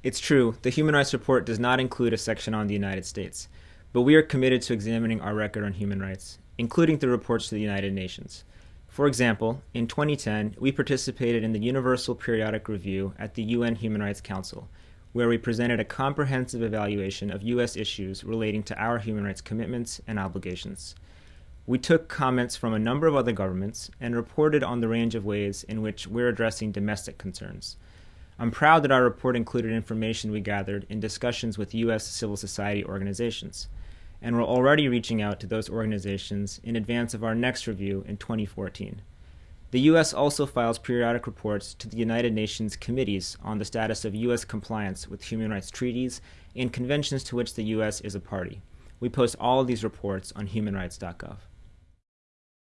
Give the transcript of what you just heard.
It's true, the Human Rights Report does not include a section on the United States, but we are committed to examining our record on human rights, including through reports to the United Nations. For example, in 2010, we participated in the Universal Periodic Review at the UN Human Rights Council, where we presented a comprehensive evaluation of U.S. issues relating to our human rights commitments and obligations. We took comments from a number of other governments and reported on the range of ways in which we're addressing domestic concerns. I'm proud that our report included information we gathered in discussions with U.S. civil society organizations, and we're already reaching out to those organizations in advance of our next review in 2014. The U.S. also files periodic reports to the United Nations committees on the status of U.S. compliance with human rights treaties and conventions to which the U.S. is a party. We post all of these reports on humanrights.gov.